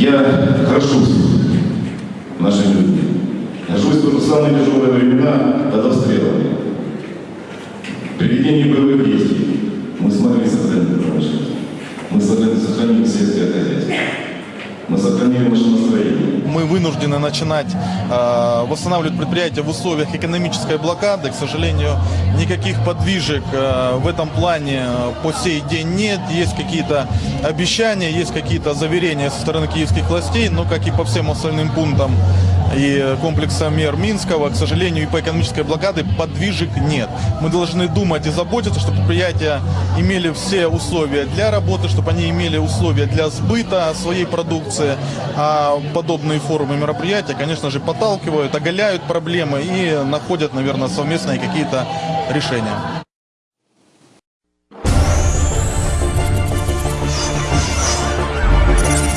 Я хорошо наши люди. Я живу в самые тяжелые времена под обстрелами. При ведении боевых действий мы смогли сохранить промышленность. Мы сохранили, сохранили сельское хозяйство. Мы сохранили машиностроение. Мы вынуждены начинать э, восстанавливать предприятие в условиях экономической блокады. К сожалению, никаких подвижек э, в этом плане по сей день нет. Есть какие-то обещания, есть какие-то заверения со стороны киевских властей, но как и по всем остальным пунктам и комплекса мер Минского, к сожалению, и по экономической блокаде подвижек нет. Мы должны думать и заботиться, чтобы предприятия имели все условия для работы, чтобы они имели условия для сбыта своей продукции. А подобные форумы мероприятия, конечно же, подталкивают, оголяют проблемы и находят, наверное, совместные какие-то решения.